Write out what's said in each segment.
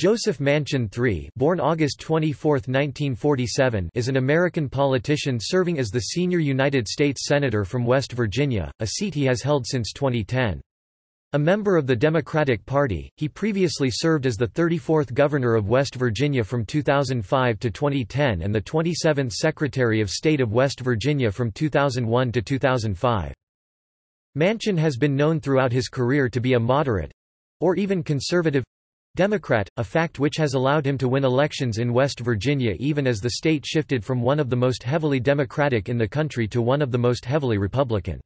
Joseph Manchin III born August 24, 1947, is an American politician serving as the senior United States Senator from West Virginia, a seat he has held since 2010. A member of the Democratic Party, he previously served as the 34th Governor of West Virginia from 2005 to 2010 and the 27th Secretary of State of West Virginia from 2001 to 2005. Manchin has been known throughout his career to be a moderate—or even conservative Democrat, a fact which has allowed him to win elections in West Virginia even as the state shifted from one of the most heavily Democratic in the country to one of the most heavily Republican.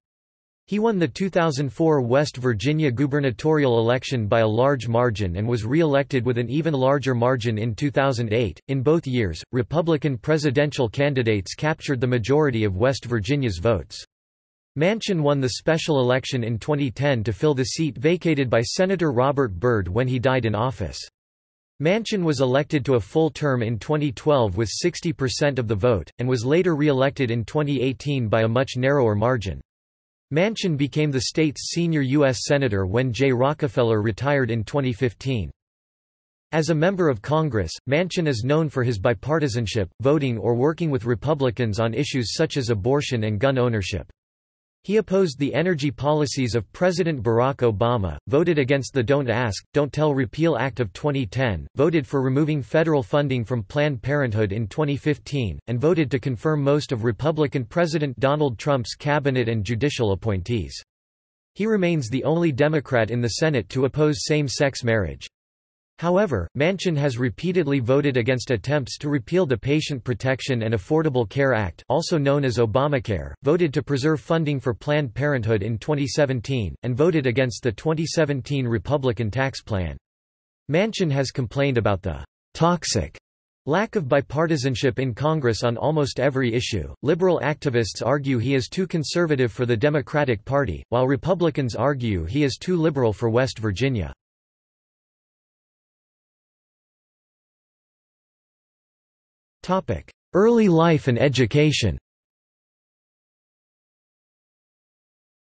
He won the 2004 West Virginia gubernatorial election by a large margin and was re-elected with an even larger margin in 2008. In both years, Republican presidential candidates captured the majority of West Virginia's votes. Manchin won the special election in 2010 to fill the seat vacated by Senator Robert Byrd when he died in office. Manchin was elected to a full term in 2012 with 60% of the vote, and was later re-elected in 2018 by a much narrower margin. Manchin became the state's senior U.S. Senator when Jay Rockefeller retired in 2015. As a member of Congress, Manchin is known for his bipartisanship, voting or working with Republicans on issues such as abortion and gun ownership. He opposed the energy policies of President Barack Obama, voted against the Don't Ask, Don't Tell Repeal Act of 2010, voted for removing federal funding from Planned Parenthood in 2015, and voted to confirm most of Republican President Donald Trump's cabinet and judicial appointees. He remains the only Democrat in the Senate to oppose same-sex marriage. However, Manchin has repeatedly voted against attempts to repeal the Patient Protection and Affordable Care Act also known as Obamacare, voted to preserve funding for Planned Parenthood in 2017, and voted against the 2017 Republican tax plan. Manchin has complained about the «toxic» lack of bipartisanship in Congress on almost every issue. Liberal activists argue he is too conservative for the Democratic Party, while Republicans argue he is too liberal for West Virginia. Early life and education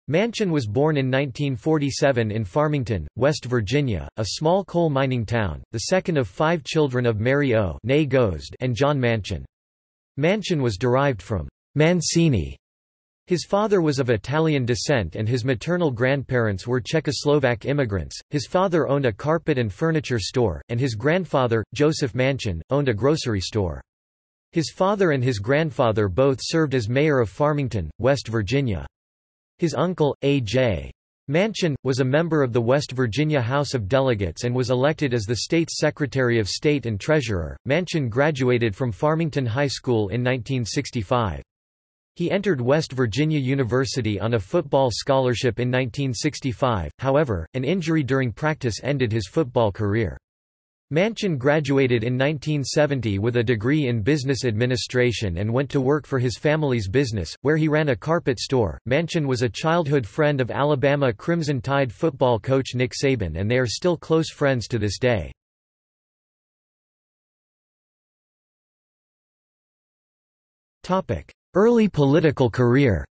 Manchin was born in 1947 in Farmington, West Virginia, a small coal mining town, the second of five children of Mary O. and John Manchin. Manchin was derived from Mancini. His father was of Italian descent and his maternal grandparents were Czechoslovak immigrants. His father owned a carpet and furniture store, and his grandfather, Joseph Manchin, owned a grocery store. His father and his grandfather both served as mayor of Farmington, West Virginia. His uncle, A.J. Manchin, was a member of the West Virginia House of Delegates and was elected as the state's Secretary of State and Treasurer. Manchin graduated from Farmington High School in 1965. He entered West Virginia University on a football scholarship in 1965, however, an injury during practice ended his football career. Manchin graduated in 1970 with a degree in business administration and went to work for his family's business, where he ran a carpet store. Manchin was a childhood friend of Alabama Crimson Tide football coach Nick Saban and they are still close friends to this day. Early political career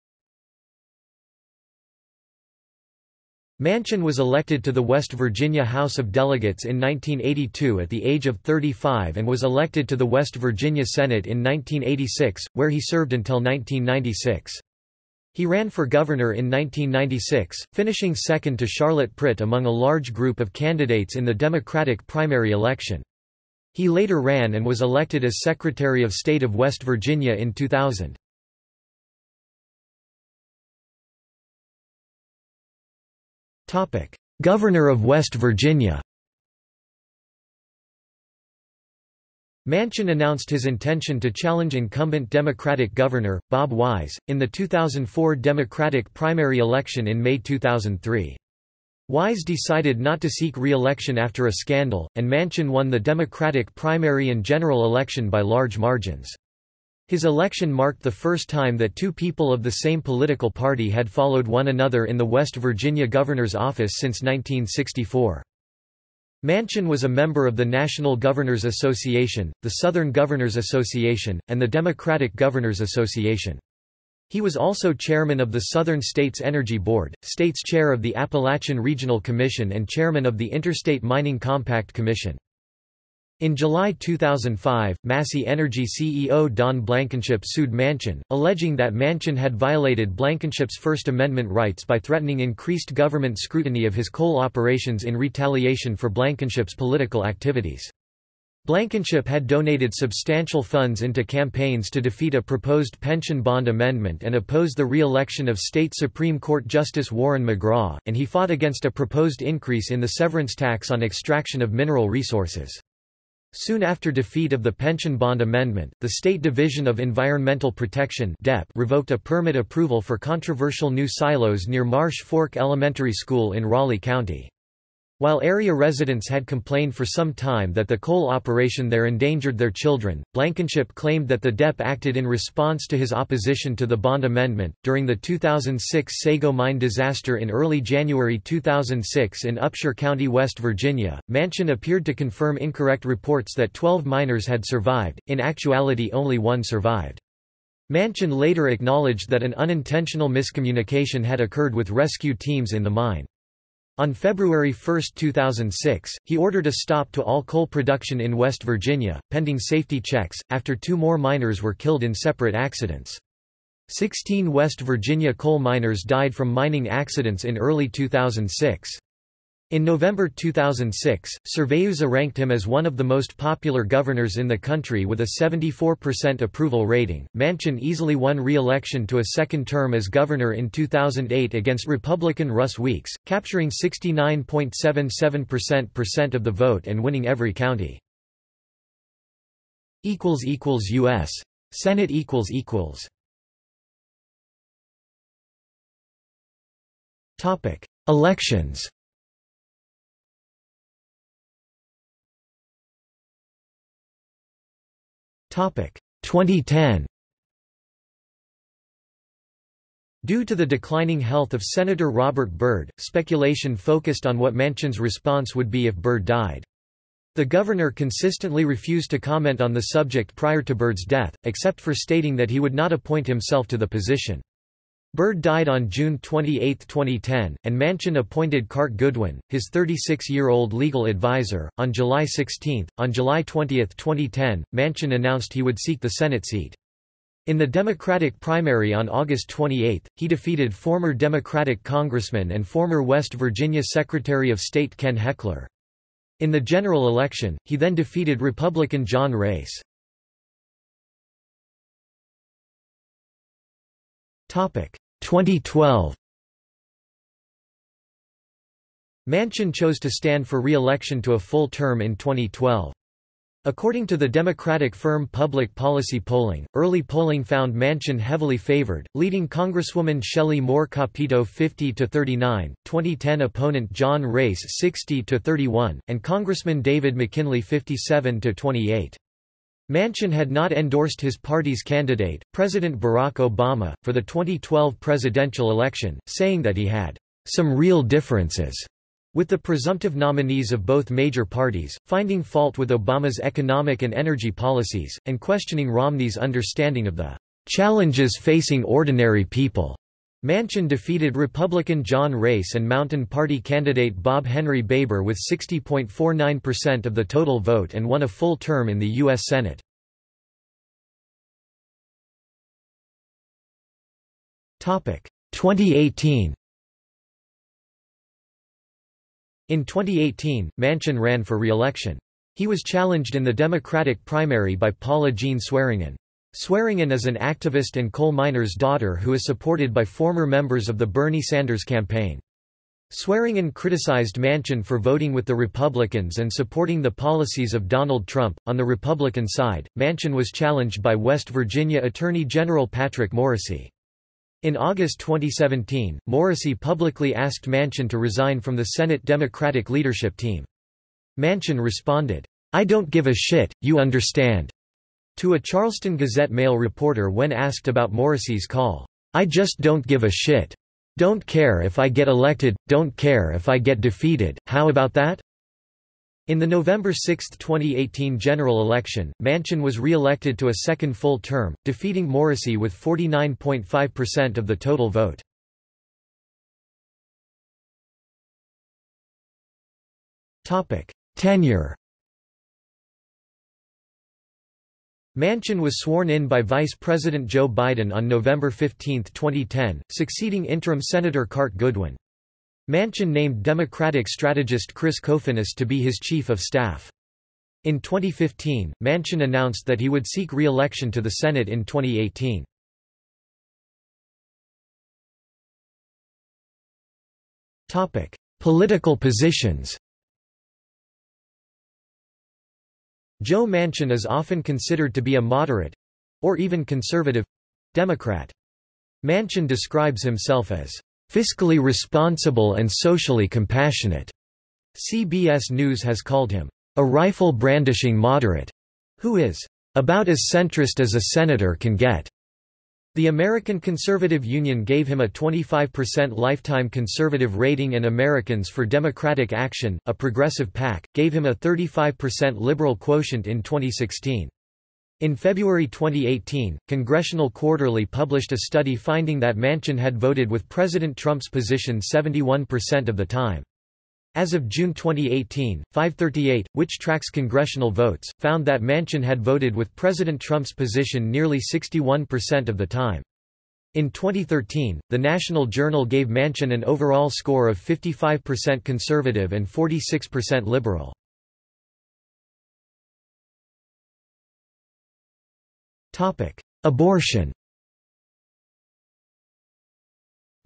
Manchin was elected to the West Virginia House of Delegates in 1982 at the age of 35 and was elected to the West Virginia Senate in 1986, where he served until 1996. He ran for governor in 1996, finishing second to Charlotte Pritt among a large group of candidates in the Democratic primary election. He later ran and was elected as Secretary of State of West Virginia in 2000. Governor of West Virginia Manchin announced his intention to challenge incumbent Democratic Governor, Bob Wise, in the 2004 Democratic primary election in May 2003. Wise decided not to seek re-election after a scandal, and Manchin won the Democratic primary and general election by large margins. His election marked the first time that two people of the same political party had followed one another in the West Virginia governor's office since 1964. Manchin was a member of the National Governors Association, the Southern Governors Association, and the Democratic Governors Association. He was also chairman of the Southern States Energy Board, states chair of the Appalachian Regional Commission and chairman of the Interstate Mining Compact Commission. In July 2005, Massey Energy CEO Don Blankenship sued Manchin, alleging that Manchin had violated Blankenship's First Amendment rights by threatening increased government scrutiny of his coal operations in retaliation for Blankenship's political activities. Blankenship had donated substantial funds into campaigns to defeat a proposed pension bond amendment and oppose the re-election of state Supreme Court Justice Warren McGraw, and he fought against a proposed increase in the severance tax on extraction of mineral resources. Soon after defeat of the Pension Bond Amendment, the State Division of Environmental Protection (DEP) revoked a permit approval for controversial new silos near Marsh Fork Elementary School in Raleigh County. While area residents had complained for some time that the coal operation there endangered their children, Blankenship claimed that the DEP acted in response to his opposition to the bond amendment. During the 2006 Sago mine disaster in early January 2006 in Upshur County, West Virginia, Manchin appeared to confirm incorrect reports that 12 miners had survived, in actuality only one survived. Manchin later acknowledged that an unintentional miscommunication had occurred with rescue teams in the mine. On February 1, 2006, he ordered a stop to all coal production in West Virginia, pending safety checks, after two more miners were killed in separate accidents. Sixteen West Virginia coal miners died from mining accidents in early 2006. In November 2006, Surveyusa ranked him as one of the most popular governors in the country with a 74% approval rating. Manchin easily won re-election to a second term as governor in 2008 against Republican Russ Weeks, capturing 69.77% of the vote and winning every county. U.S. Senate Elections. 2010. Due to the declining health of Senator Robert Byrd, speculation focused on what Manchin's response would be if Byrd died. The governor consistently refused to comment on the subject prior to Byrd's death, except for stating that he would not appoint himself to the position. Byrd died on June 28, 2010, and Manchin appointed Carte Goodwin, his 36-year-old legal advisor, on July 16. On July 20, 2010, Manchin announced he would seek the Senate seat. In the Democratic primary on August 28, he defeated former Democratic congressman and former West Virginia Secretary of State Ken Hechler. In the general election, he then defeated Republican John Raese. 2012 Manchin chose to stand for re-election to a full term in 2012. According to the Democratic firm Public Policy Polling, early polling found Manchin heavily favored, leading Congresswoman Shelley Moore Capito 50–39, 2010 opponent John Raese 60–31, and Congressman David McKinley 57–28. Manchin had not endorsed his party's candidate, President Barack Obama, for the 2012 presidential election, saying that he had some real differences with the presumptive nominees of both major parties, finding fault with Obama's economic and energy policies, and questioning Romney's understanding of the challenges facing ordinary people. Manchin defeated Republican John Raese and Mountain Party candidate Bob Henry Baber with 60.49% of the total vote and won a full term in the U.S. Senate. Topic 2018. In 2018, Manchin ran for re-election. He was challenged in the Democratic primary by Paula Jean Swearengin. Swearengin is an activist and coal miner's daughter who is supported by former members of the Bernie Sanders campaign. Swearengin criticized Manchin for voting with the Republicans and supporting the policies of Donald Trump. On the Republican side, Manchin was challenged by West Virginia Attorney General Patrick Morrisey. In August 2017, Morrisey publicly asked Manchin to resign from the Senate Democratic leadership team. Manchin responded, I don't give a shit, you understand. To a Charleston Gazette Mail reporter when asked about Morrisey's call, I just don't give a shit. Don't care if I get elected, don't care if I get defeated, how about that? In the November 6, 2018 general election, Manchin was re-elected to a second full term, defeating Morrisey with 49.5% of the total vote. Tenure Manchin was sworn in by Vice President Joe Biden on November 15, 2010, succeeding interim Senator Carte Goodwin. Manchin named Democratic strategist Chris Kofinis to be his chief of staff. In 2015, Manchin announced that he would seek re-election to the Senate in 2018. Political positions Joe Manchin is often considered to be a moderate—or even conservative—Democrat. Manchin describes himself as fiscally responsible and socially compassionate. CBS News has called him a rifle-brandishing moderate, who is about as centrist as a senator can get. The American Conservative Union gave him a 25% lifetime conservative rating and Americans for Democratic Action, a progressive PAC, gave him a 35% liberal quotient in 2016. In February 2018, Congressional Quarterly published a study finding that Manchin had voted with President Trump's position 71% of the time. As of June 2018, 538, which tracks congressional votes, found that Manchin had voted with President Trump's position nearly 61% of the time. In 2013, the National Journal gave Manchin an overall score of 55% conservative and 46% liberal. Abortion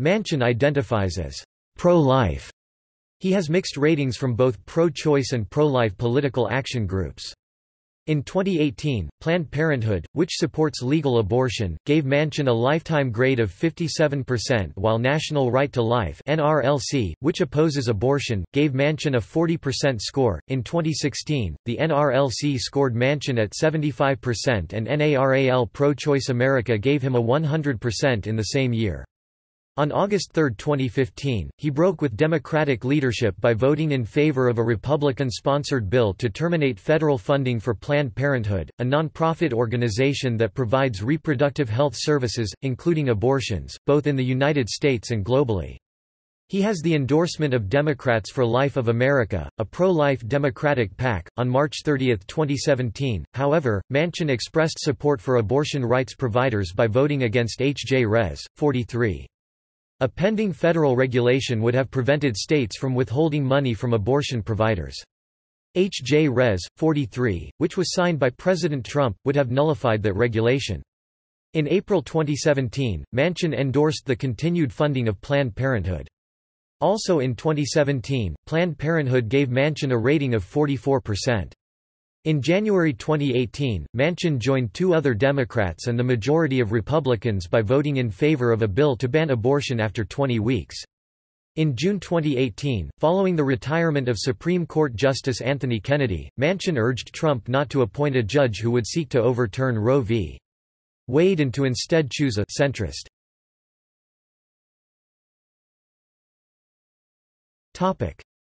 Manchin identifies as pro-life he has mixed ratings from both pro-choice and pro-life political action groups. In 2018, Planned Parenthood, which supports legal abortion, gave Manchin a lifetime grade of 57% while National Right to Life (NRLC), which opposes abortion, gave Manchin a 40% score. In 2016, the NRLC scored Manchin at 75% and NARAL Pro-Choice America gave him a 100% in the same year. On August 3, 2015, he broke with Democratic leadership by voting in favor of a Republican-sponsored bill to terminate federal funding for Planned Parenthood, a nonprofit organization that provides reproductive health services, including abortions, both in the United States and globally. He has the endorsement of Democrats for Life of America, a pro-life Democratic PAC. On March 30, 2017, however, Manchin expressed support for abortion rights providers by voting against H. J. Res. 43. A pending federal regulation would have prevented states from withholding money from abortion providers. H. J. Res. 43, which was signed by President Trump, would have nullified that regulation. In April 2017, Manchin endorsed the continued funding of Planned Parenthood. Also in 2017, Planned Parenthood gave Manchin a rating of 44%. In January 2018, Manchin joined two other Democrats and the majority of Republicans by voting in favor of a bill to ban abortion after 20 weeks. In June 2018, following the retirement of Supreme Court Justice Anthony Kennedy, Manchin urged Trump not to appoint a judge who would seek to overturn Roe v. Wade and to instead choose a centrist.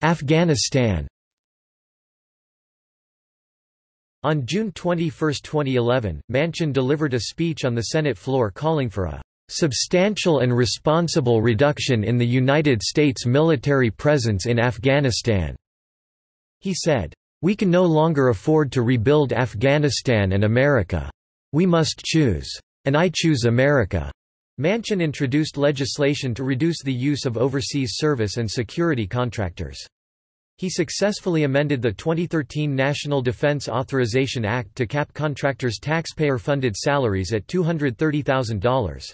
Afghanistan On June 21, 2011, Manchin delivered a speech on the Senate floor calling for a "...substantial and responsible reduction in the United States military presence in Afghanistan." He said, "...we can no longer afford to rebuild Afghanistan and America. We must choose. And I choose America." Manchin introduced legislation to reduce the use of overseas service and security contractors. He successfully amended the 2013 National Defense Authorization Act to cap contractors' taxpayer-funded salaries at $230,000.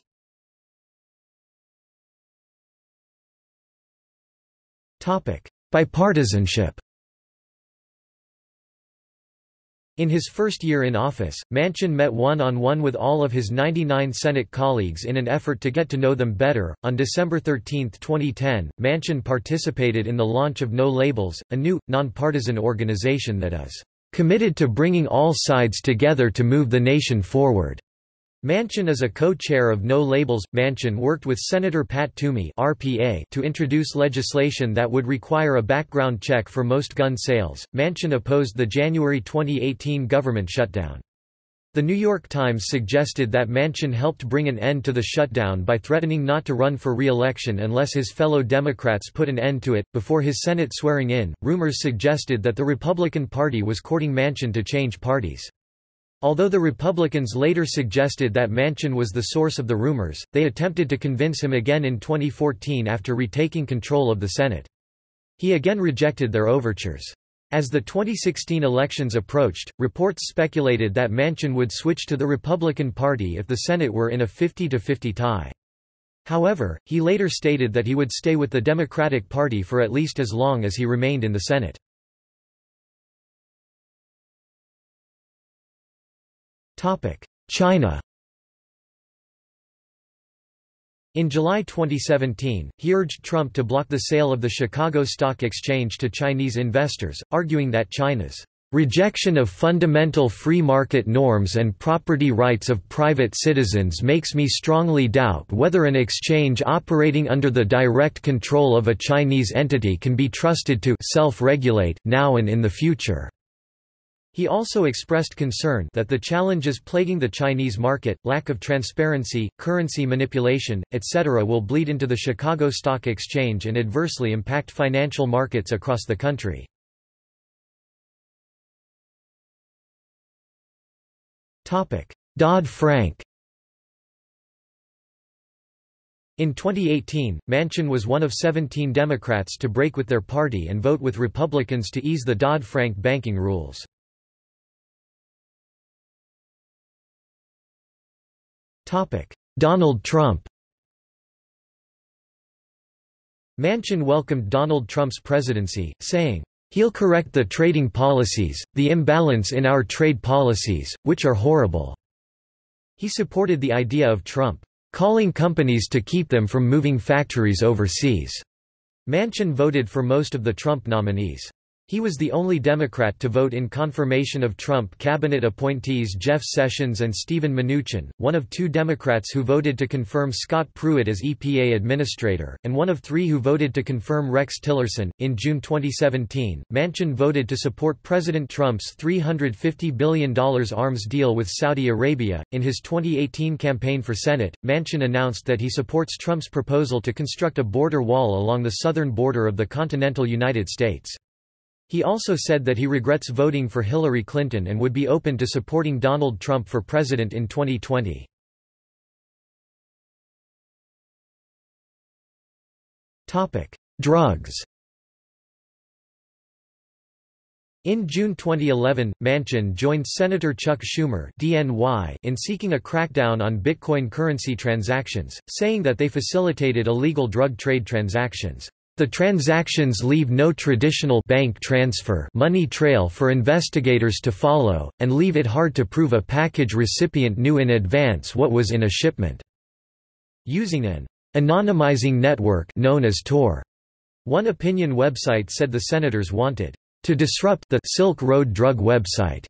Bipartisanship In his first year in office, Manchin met one-on-one -on -one with all of his 99 Senate colleagues in an effort to get to know them better. On December 13, 2010, Manchin participated in the launch of No Labels, a new, nonpartisan organization that is committed to bringing all sides together to move the nation forward. Manchin is a co-chair of No Labels. Manchin worked with Senator Pat Toomey (RPA) to introduce legislation that would require a background check for most gun sales. Manchin opposed the January 2018 government shutdown. The New York Times suggested that Manchin helped bring an end to the shutdown by threatening not to run for re-election unless his fellow Democrats put an end to it. Before his Senate swearing in, rumors suggested that the Republican Party was courting Manchin to change parties. Although the Republicans later suggested that Manchin was the source of the rumors, they attempted to convince him again in 2014 after retaking control of the Senate. He again rejected their overtures. As the 2016 elections approached, reports speculated that Manchin would switch to the Republican Party if the Senate were in a 50-50 tie. However, he later stated that he would stay with the Democratic Party for at least as long as he remained in the Senate. China In July 2017, he urged Trump to block the sale of the Chicago Stock Exchange to Chinese investors, arguing that China's rejection of fundamental free market norms and property rights of private citizens makes me strongly doubt whether an exchange operating under the direct control of a Chinese entity can be trusted to self-regulate, now and in the future. He also expressed concern that the challenges plaguing the Chinese market, lack of transparency, currency manipulation, etc. will bleed into the Chicago Stock Exchange and adversely impact financial markets across the country. Dodd-Frank In 2018, Manchin was one of 17 Democrats to break with their party and vote with Republicans to ease the Dodd-Frank banking rules. Donald Trump Manchin welcomed Donald Trump's presidency, saying, He'll correct the trading policies, the imbalance in our trade policies, which are horrible." He supported the idea of Trump, "...calling companies to keep them from moving factories overseas." Manchin voted for most of the Trump nominees. He was the only Democrat to vote in confirmation of Trump cabinet appointees Jeff Sessions and Steven Mnuchin, one of two Democrats who voted to confirm Scott Pruitt as EPA administrator, and one of three who voted to confirm Rex Tillerson. In June 2017, Manchin voted to support President Trump's $350 billion arms deal with Saudi Arabia. In his 2018 campaign for Senate, Manchin announced that he supports Trump's proposal to construct a border wall along the southern border of the continental United States. He also said that he regrets voting for Hillary Clinton and would be open to supporting Donald Trump for president in 2020. Drugs In June 2011, Manchin joined Senator Chuck Schumer in seeking a crackdown on Bitcoin currency transactions, saying that they facilitated illegal drug trade transactions. The transactions leave no traditional bank transfer money trail for investigators to follow, and leave it hard to prove a package recipient knew in advance what was in a shipment. Using an anonymizing network known as Tor. One opinion website said the senators wanted to disrupt the Silk Road drug website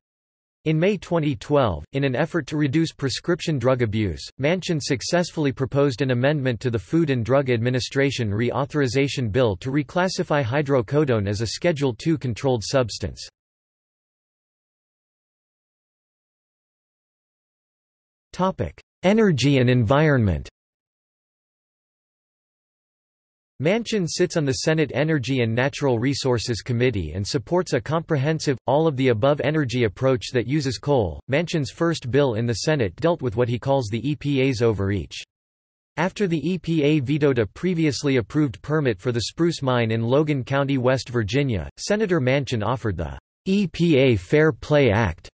in May 2012, in an effort to reduce prescription drug abuse, Manchin successfully proposed an amendment to the Food and Drug Administration Reauthorization Bill to reclassify hydrocodone as a Schedule II controlled substance. Energy and environment Manchin sits on the Senate Energy and Natural Resources Committee and supports a comprehensive, all-of-the-above energy approach that uses coal. Manchin's first bill in the Senate dealt with what he calls the EPA's overreach. After the EPA vetoed a previously approved permit for the Spruce Mine in Logan County, West Virginia, Senator Manchin offered the EPA Fair Play Act.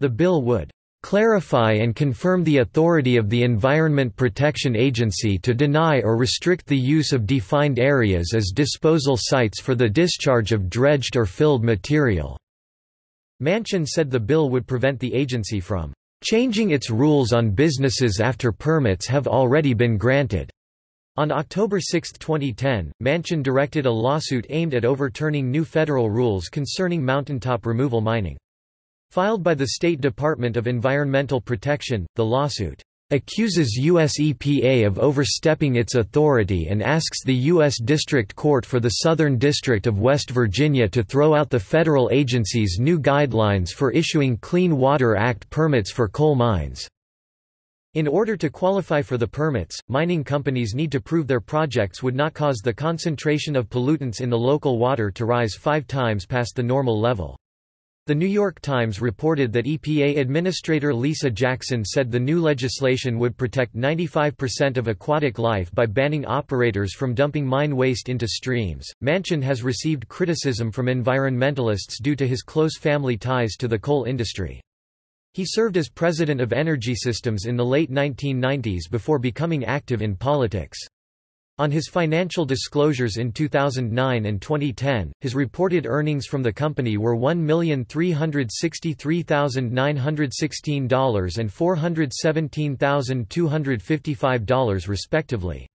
The bill would clarify and confirm the authority of the Environment Protection Agency to deny or restrict the use of defined areas as disposal sites for the discharge of dredged or filled material." Manchin said the bill would prevent the agency from "...changing its rules on businesses after permits have already been granted." On October 6, 2010, Manchin directed a lawsuit aimed at overturning new federal rules concerning mountaintop removal mining. Filed by the State Department of Environmental Protection, the lawsuit accuses U.S. EPA of overstepping its authority and asks the U.S. District Court for the Southern District of West Virginia to throw out the federal agency's new guidelines for issuing Clean Water Act permits for coal mines. In order to qualify for the permits, mining companies need to prove their projects would not cause the concentration of pollutants in the local water to rise five times past the normal level. The New York Times reported that EPA Administrator Lisa Jackson said the new legislation would protect 95% of aquatic life by banning operators from dumping mine waste into streams. Manchin has received criticism from environmentalists due to his close family ties to the coal industry. He served as president of Enersystems in the late 1990s before becoming active in politics. On his financial disclosures in 2009 and 2010, his reported earnings from the company were $1,363,916 and $417,255 respectively.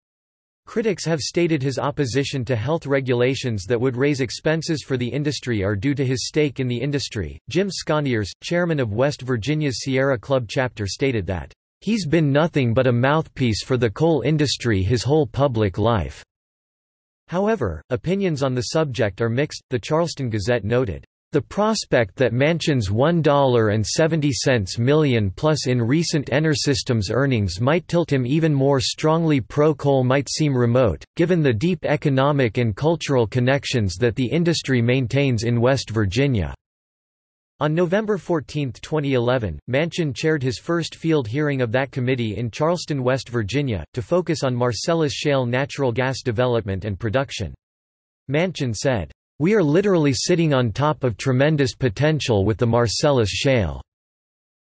Critics have stated his opposition to health regulations that would raise expenses for the industry are due to his stake in the industry. Jim Sconyers, chairman of West Virginia's Sierra Club chapter, stated that He's been nothing but a mouthpiece for the coal industry his whole public life. However, opinions on the subject are mixed. The Charleston Gazette noted, the prospect that Manchin's $1.70 million plus in recent Enersystems earnings might tilt him even more strongly pro-coal might seem remote, given the deep economic and cultural connections that the industry maintains in West Virginia. On November 14, 2011, Manchin chaired his first field hearing of that committee in Charleston, West Virginia, to focus on Marcellus Shale natural gas development and production. Manchin said, "...we are literally sitting on top of tremendous potential with the Marcellus Shale.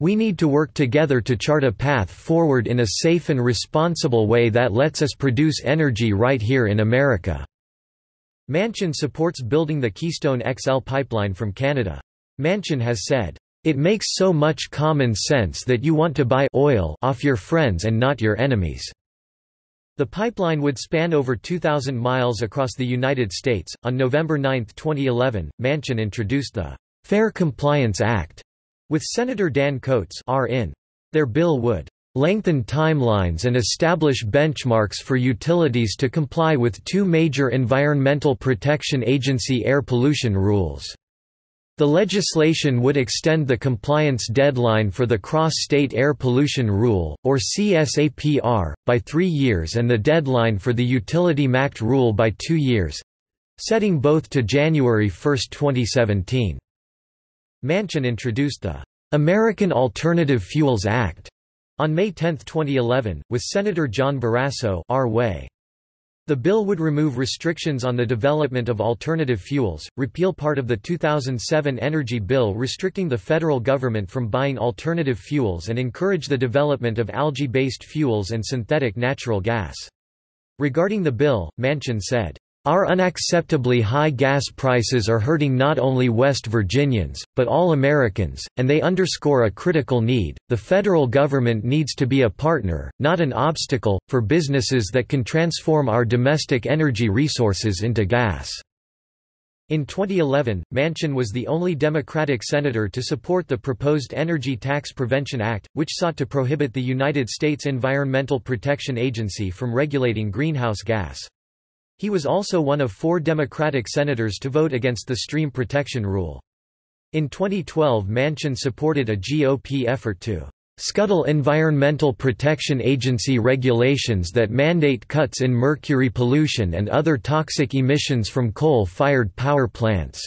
We need to work together to chart a path forward in a safe and responsible way that lets us produce energy right here in America." Manchin supports building the Keystone XL pipeline from Canada. Manchin has said, "...it makes so much common sense that you want to buy oil off your friends and not your enemies." The pipeline would span over 2,000 miles across the United States. On November 9, 2011, Manchin introduced the Fair Compliance Act with Senator Dan Coats in. Their bill would lengthen timelines and establish benchmarks for utilities to comply with two major Environmental Protection Agency air pollution rules. The legislation would extend the compliance deadline for the Cross-State Air Pollution Rule, or CSAPR, by three years and the deadline for the Utility MACT rule by two years—setting both to January 1, 2017. Manchin introduced the American Alternative Fuels Act on May 10, 2011, with Senator John Barrasso our way. The bill would remove restrictions on the development of alternative fuels, repeal part of the 2007 Energy Bill restricting the federal government from buying alternative fuels and encourage the development of algae-based fuels and synthetic natural gas. Regarding the bill, Manchin said, our unacceptably high gas prices are hurting not only West Virginians, but all Americans, and they underscore a critical need. The federal government needs to be a partner, not an obstacle, for businesses that can transform our domestic energy resources into gas. In 2011, Manchin was the only Democratic senator to support the proposed Energy Tax Prevention Act, which sought to prohibit the United States Environmental Protection Agency from regulating greenhouse gas. He was also one of four Democratic senators to vote against the stream protection rule. In 2012 Manchin supported a GOP effort to scuttle Environmental Protection Agency regulations that mandate cuts in mercury pollution and other toxic emissions from coal-fired power plants.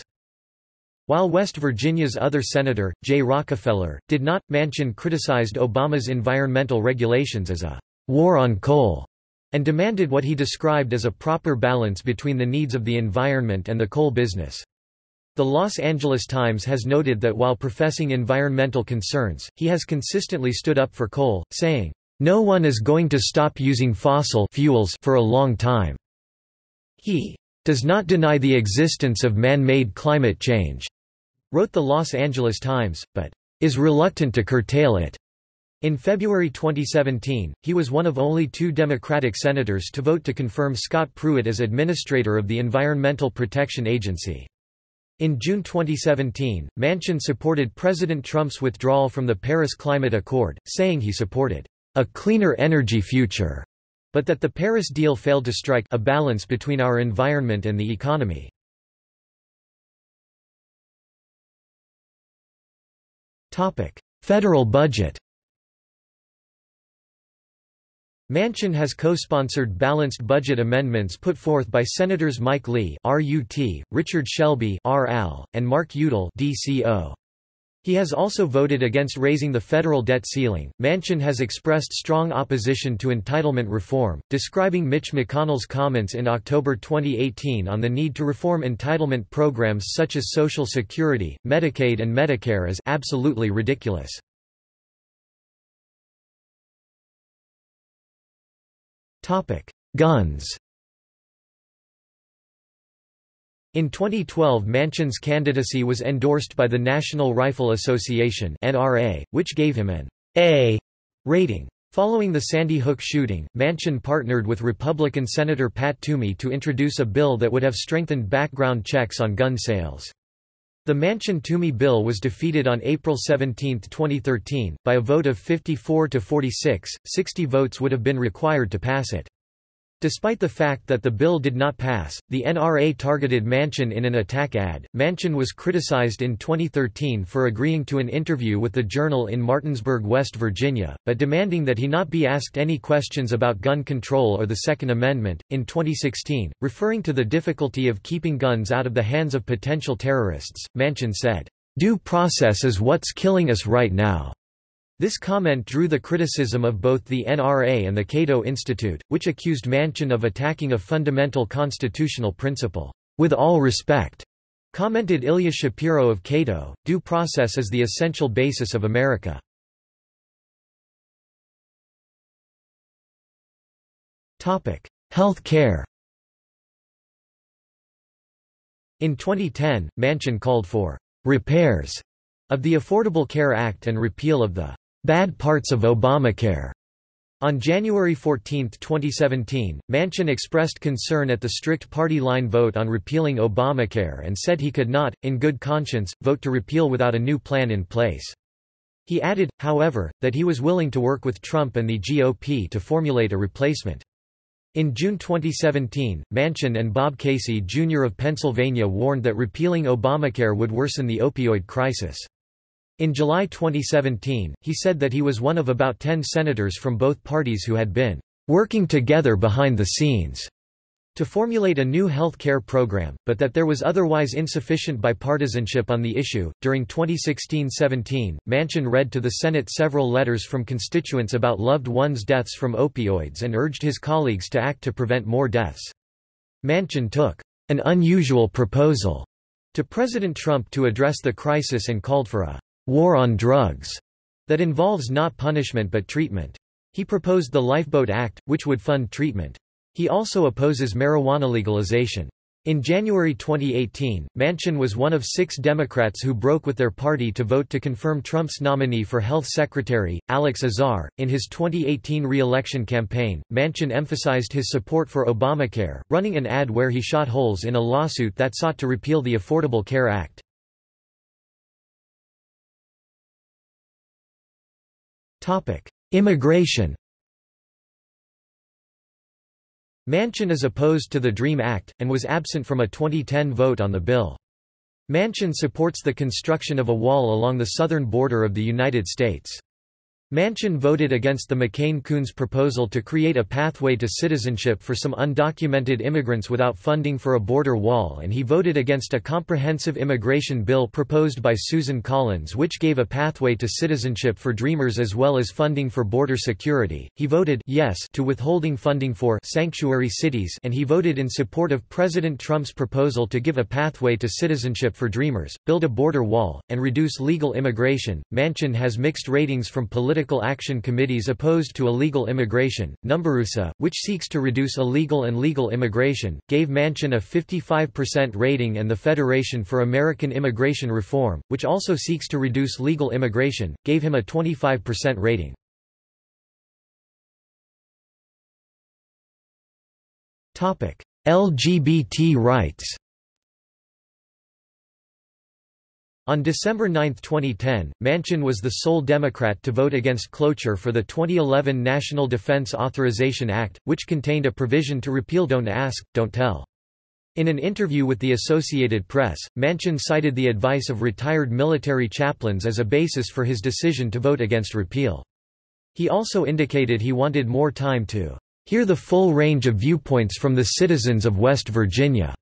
While West Virginia's other senator, Jay Rockefeller, did not, Manchin criticized Obama's environmental regulations as a war on coal and demanded what he described as a proper balance between the needs of the environment and the coal business. The Los Angeles Times has noted that while professing environmental concerns, he has consistently stood up for coal, saying, "...no one is going to stop using fossil fuels for a long time." He does not deny the existence of man-made climate change, wrote the Los Angeles Times, but is reluctant to curtail it. In February 2017, he was one of only two Democratic senators to vote to confirm Scott Pruitt as administrator of the Environmental Protection Agency. In June 2017, Manchin supported President Trump's withdrawal from the Paris Climate Accord, saying he supported a cleaner energy future, but that the Paris deal failed to strike a balance between our environment and the economy. Federal budget Manchin has co-sponsored balanced budget amendments put forth by Senators Mike Lee RUT, Richard Shelby RL, and Mark Udall DCO. He has also voted against raising the federal debt ceiling. Manchin has expressed strong opposition to entitlement reform, describing Mitch McConnell's comments in October 2018 on the need to reform entitlement programs such as Social Security, Medicaid, and Medicare as absolutely ridiculous. Guns. In 2012 Manchin's candidacy was endorsed by the National Rifle Association (NRA), which gave him an A rating. Following the Sandy Hook shooting, Manchin partnered with Republican Senator Pat Toomey to introduce a bill that would have strengthened background checks on gun sales. The Manchin-Toomey bill was defeated on April 17, 2013, by a vote of 54 to 46, 60 votes would have been required to pass it. Despite the fact that the bill did not pass, the NRA targeted Manchin in an attack ad. Manchin was criticized in 2013 for agreeing to an interview with the Journal in Martinsburg, West Virginia, but demanding that he not be asked any questions about gun control or the Second Amendment. In 2016, referring to the difficulty of keeping guns out of the hands of potential terrorists, Manchin said, Due process is what's killing us right now. This comment drew the criticism of both the NRA and the Cato Institute, which accused Manchin of attacking a fundamental constitutional principle. With all respect, commented Ilya Shapiro of Cato, due process is the essential basis of America. Health care In 2010, Manchin called for repairs of the Affordable Care Act and repeal of the Bad parts of Obamacare. On January 14, 2017, Manchin expressed concern at the strict party line vote on repealing Obamacare and said he could not, in good conscience, vote to repeal without a new plan in place. He added, however, that he was willing to work with Trump and the GOP to formulate a replacement. In June 2017, Manchin and Bob Casey Jr. of Pennsylvania warned that repealing Obamacare would worsen the opioid crisis. In July 2017, he said that he was one of about 10 senators from both parties who had been working together behind the scenes to formulate a new health care program, but that there was otherwise insufficient bipartisanship on the issue. During 2016-17, Manchin read to the Senate several letters from constituents about loved ones' deaths from opioids and urged his colleagues to act to prevent more deaths. Manchin took an unusual proposal to President Trump to address the crisis and called for a war on drugs that involves not punishment but treatment. He proposed the Lifeboat Act, which would fund treatment. He also opposes marijuana legalization. In January 2018, Manchin was one of six Democrats who broke with their party to vote to confirm Trump's nominee for Health Secretary, Alex Azar. In his 2018 re-election campaign, Manchin emphasized his support for Obamacare, running an ad where he shot holes in a lawsuit that sought to repeal the Affordable Care Act. Immigration Manchin is opposed to the DREAM Act, and was absent from a 2010 vote on the bill. Manchin supports the construction of a wall along the southern border of the United States. Manchin voted against the McCain-Coons proposal to create a pathway to citizenship for some undocumented immigrants without funding for a border wall and he voted against a comprehensive immigration bill proposed by Susan Collins which gave a pathway to citizenship for Dreamers as well as funding for border security. He voted yes to withholding funding for sanctuary cities and he voted in support of President Trump's proposal to give a pathway to citizenship for Dreamers, build a border wall, and reduce legal immigration. Manchin has mixed ratings from political Political Action Committees opposed to illegal immigration. Numberusa, which seeks to reduce illegal and legal immigration, gave Manchin a 55% rating and the Federation for American Immigration Reform, which also seeks to reduce legal immigration, gave him a 25% rating. LGBT rights On December 9, 2010, Manchin was the sole Democrat to vote against cloture for the 2011 National Defense Authorization Act, which contained a provision to repeal Don't Ask, Don't Tell. In an interview with the Associated Press, Manchin cited the advice of retired military chaplains as a basis for his decision to vote against repeal. He also indicated he wanted more time to hear the full range of viewpoints from the citizens of West Virginia.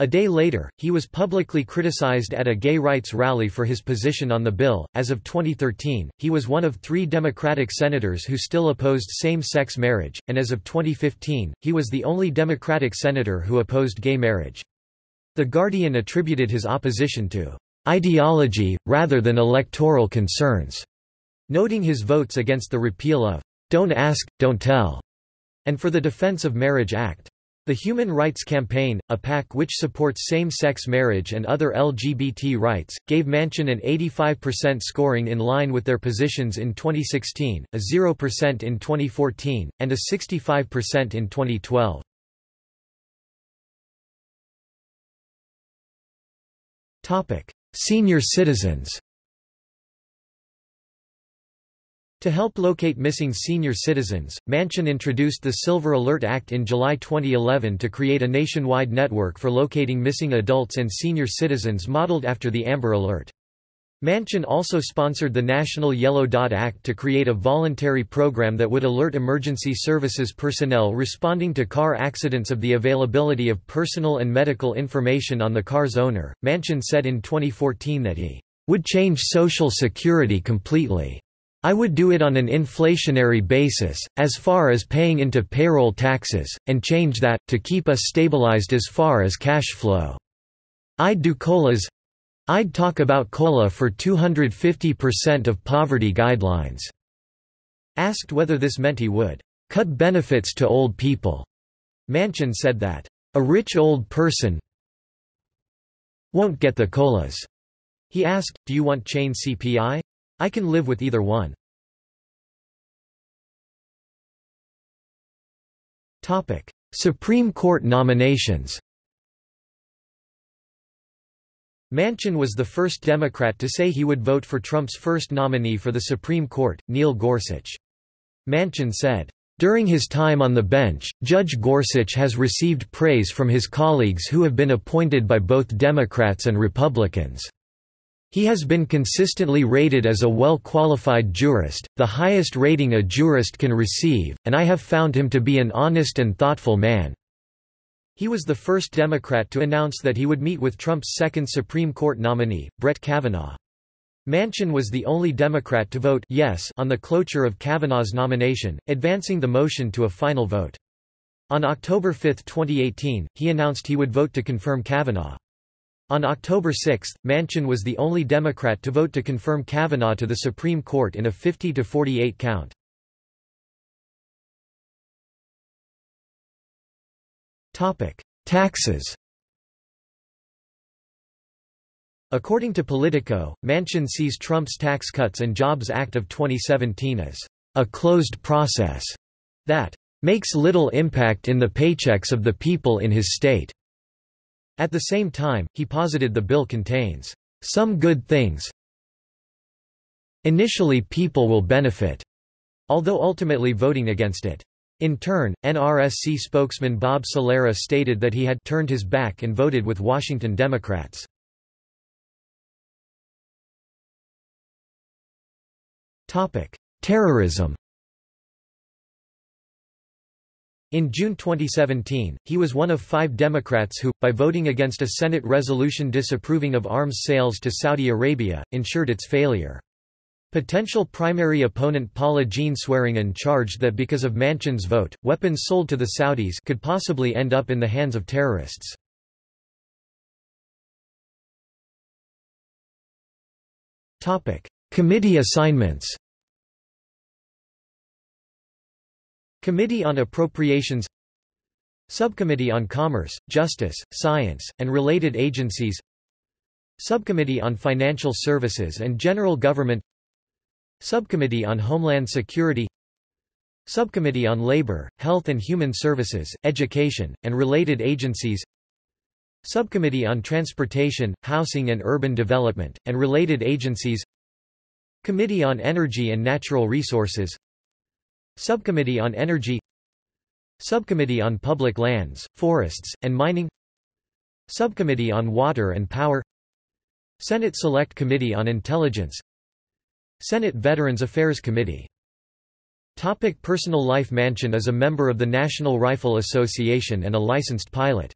A day later, he was publicly criticized at a gay rights rally for his position on the bill. As of 2013, he was one of three Democratic senators who still opposed same sex marriage, and as of 2015, he was the only Democratic senator who opposed gay marriage. The Guardian attributed his opposition to ideology, rather than electoral concerns, noting his votes against the repeal of Don't Ask, Don't Tell, and for the Defense of Marriage Act. The Human Rights Campaign, a PAC which supports same-sex marriage and other LGBT rights, gave Manchin an 85% scoring in line with their positions in 2016, a 0% in 2014, and a 65% in 2012. Senior citizens To help locate missing senior citizens, Manchin introduced the Silver Alert Act in July 2011 to create a nationwide network for locating missing adults and senior citizens modeled after the Amber Alert. Manchin also sponsored the National Yellow Dot Act to create a voluntary program that would alert emergency services personnel responding to car accidents of the availability of personal and medical information on the car's owner. Manchin said in 2014 that he would change Social Security completely. I would do it on an inflationary basis, as far as paying into payroll taxes, and change that, to keep us stabilized as far as cash flow. I'd do COLAs I'd talk about COLA for 250% of poverty guidelines. Asked whether this meant he would cut benefits to old people, Manchin said that, a rich old person won't get the COLAs. He asked, do you want chain CPI? I can live with either one. Topic: Supreme Court nominations Manchin was the first Democrat to say he would vote for Trump's first nominee for the Supreme Court, Neil Gorsuch. Manchin said, during his time on the bench, Judge Gorsuch has received praise from his colleagues who have been appointed by both Democrats and Republicans. He has been consistently rated as a well-qualified jurist, the highest rating a jurist can receive, and I have found him to be an honest and thoughtful man. He was the first Democrat to announce that he would meet with Trump's second Supreme Court nominee, Brett Kavanaugh. Manchin was the only Democrat to vote yes on the cloture of Kavanaugh's nomination, advancing the motion to a final vote. On October 5, 2018, he announced he would vote to confirm Kavanaugh. On October 6, Manchin was the only Democrat to vote to confirm Kavanaugh to the Supreme Court in a 50-48 count. Taxes According to Politico, Manchin sees Trump's Tax Cuts and Jobs Act of 2017 as a closed process that makes little impact in the paychecks of the people in his state. At the same time, he posited the bill contains some good things. Initially people will benefit, although ultimately voting against it. In turn, NRSC spokesman Bob Salera stated that he had turned his back and voted with Washington Democrats. Terrorism In June 2017, he was one of five Democrats who, by voting against a Senate resolution disapproving of arms sales to Saudi Arabia, ensured its failure. Potential primary opponent Paula Jean Swearengin charged that because of Manchin's vote, weapons sold to the Saudis could possibly end up in the hands of terrorists. Committee assignments Committee on Appropriations Subcommittee on Commerce, Justice, Science, and Related Agencies Subcommittee on Financial Services and General Government Subcommittee on Homeland Security Subcommittee on Labor, Health and Human Services, Education, and Related Agencies Subcommittee on Transportation, Housing and Urban Development, and Related Agencies Committee on Energy and Natural Resources Subcommittee on Energy Subcommittee on Public Lands, Forests, and Mining Subcommittee on Water and Power Senate Select Committee on Intelligence Senate Veterans Affairs Committee Topic personal life Manchin is a member of the National Rifle Association and a licensed pilot.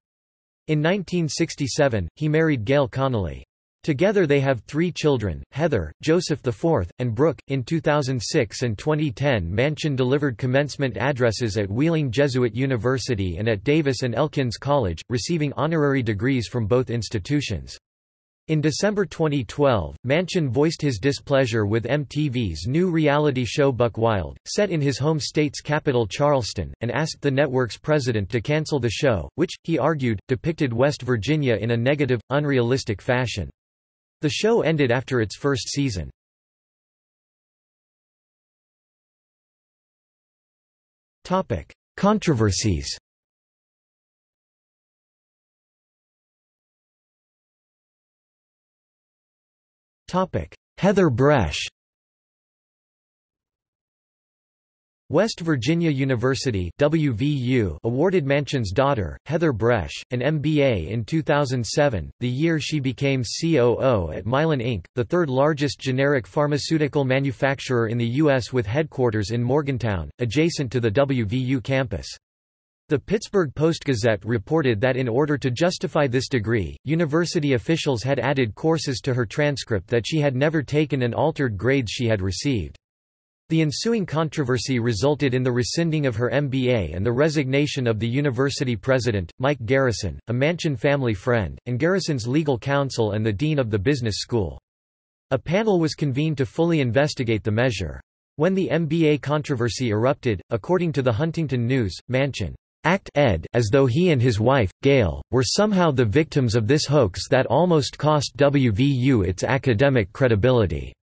In 1967, he married Gayle Conelly. Together they have three children, Heather, Joseph IV, and Brooke. In 2006 and 2010 Manchin delivered commencement addresses at Wheeling Jesuit University and at Davis and Elkins College, receiving honorary degrees from both institutions. In December 2012, Manchin voiced his displeasure with MTV's new reality show Buck Wild, set in his home state's capital Charleston, and asked the network's president to cancel the show, which, he argued, depicted West Virginia in a negative, unrealistic fashion. The show ended after its first season. Topic: Controversies Topic: Heather Bresch West Virginia University WVU awarded Manchin's daughter, Heather Bresch, an MBA in 2007, the year she became COO at Mylan Inc., the third largest generic pharmaceutical manufacturer in the U.S. with headquarters in Morgantown, adjacent to the WVU campus. The Pittsburgh Post-Gazette reported that in order to justify this degree, university officials had added courses to her transcript that she had never taken and altered grades she had received. The ensuing controversy resulted in the rescinding of her MBA and the resignation of the university president, Mike Garrison, a Manchin family friend, and Garrison's legal counsel and the dean of the business school. A panel was convened to fully investigate the measure. When the MBA controversy erupted, according to the Huntington News, Manchin act ed as though he and his wife, Gayle, were somehow the victims of this hoax that almost cost WVU its academic credibility.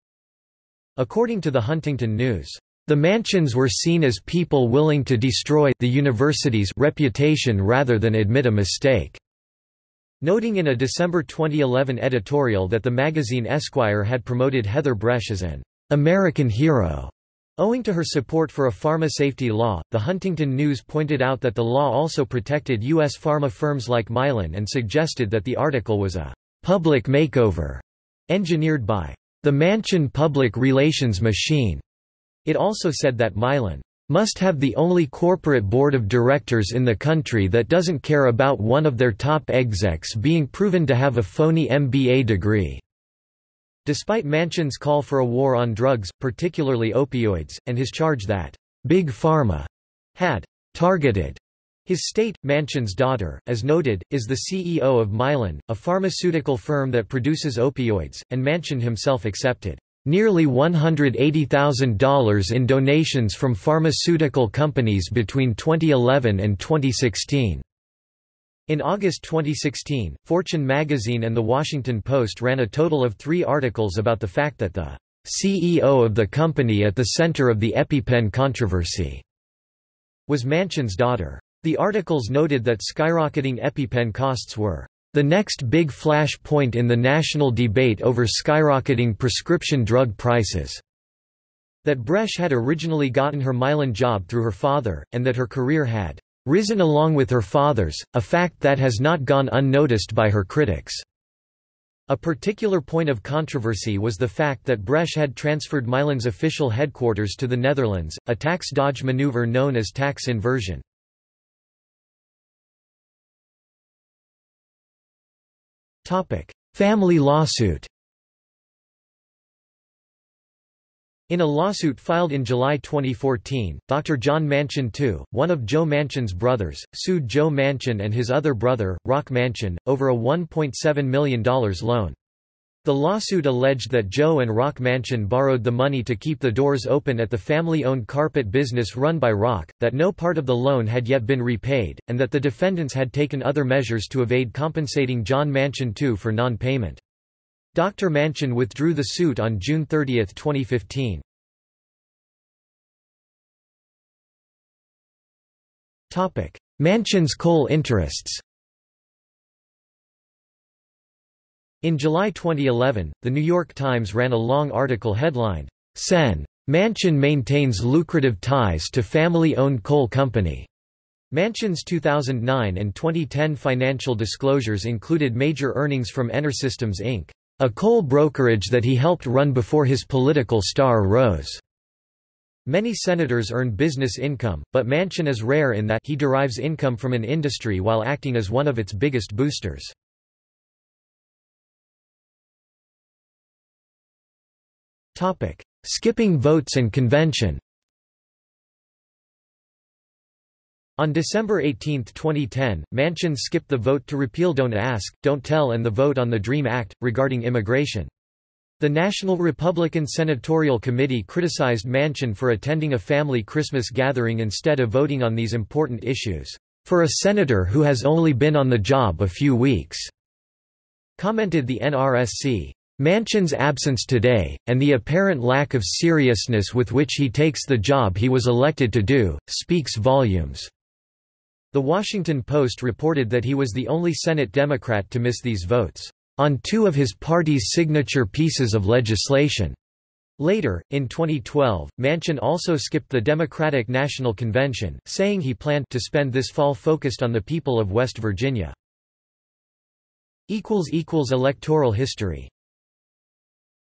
According to the Huntington News, the Manchins were seen as people willing to destroy the university's reputation rather than admit a mistake. Noting in a December 2011 editorial that the magazine Esquire had promoted Heather Bresch as an American hero. Owing to her support for a pharma safety law, the Huntington News pointed out that the law also protected U.S. pharma firms like Mylan and suggested that the article was a public makeover engineered by the Manchin public relations machine. It also said that Mylan must have the only corporate board of directors in the country that doesn't care about one of their top execs being proven to have a phony MBA degree. Despite Manchin's call for a war on drugs, particularly opioids, and his charge that Big Pharma had targeted his state, Manchin's daughter, as noted, is the CEO of Mylan, a pharmaceutical firm that produces opioids, and Manchin himself accepted nearly $180,000 in donations from pharmaceutical companies between 2011 and 2016. In August 2016, Fortune magazine and The Washington Post ran a total of three articles about the fact that the CEO of the company at the center of the EpiPen controversy was Manchin's daughter. The articles noted that skyrocketing EpiPen costs were the next big flash point in the national debate over skyrocketing prescription drug prices. That Bresch had originally gotten her Mylan job through her father, and that her career had risen along with her father's, a fact that has not gone unnoticed by her critics. A particular point of controversy was the fact that Bresch had transferred Mylan's official headquarters to the Netherlands, a tax dodge maneuver known as tax inversion. Family lawsuit In a lawsuit filed in July 2014, Dr. John Manchin II, one of Joe Manchin's brothers, sued Joe Manchin and his other brother, Rock Manchin, over a $1.7 million loan. The lawsuit alleged that Joe and Rock Manchin borrowed the money to keep the doors open at the family-owned carpet business run by Rock, that no part of the loan had yet been repaid, and that the defendants had taken other measures to evade compensating John Manchin II for non-payment. Dr. Manchin withdrew the suit on June 30, 2015. Manchin's coal interests In July 2011, The New York Times ran a long article headlined, Sen. Manchin maintains lucrative ties to family-owned coal company. Manchin's 2009 and 2010 financial disclosures included major earnings from Enersystems Inc., a coal brokerage that he helped run before his political star rose. Many senators earn business income, but Manchin is rare in that he derives income from an industry while acting as one of its biggest boosters. Skipping votes and convention On December 18, 2010, Manchin skipped the vote to repeal Don't Ask, Don't Tell and the vote on the DREAM Act, regarding immigration. The National Republican Senatorial Committee criticized Manchin for attending a family Christmas gathering instead of voting on these important issues, "...for a senator who has only been on the job a few weeks," commented the NRSC. Manchin's absence today, and the apparent lack of seriousness with which he takes the job he was elected to do, speaks volumes." The Washington Post reported that he was the only Senate Democrat to miss these votes on two of his party's signature pieces of legislation. Later, in 2012, Manchin also skipped the Democratic National Convention, saying he planned to spend this fall focused on the people of West Virginia. Electoral history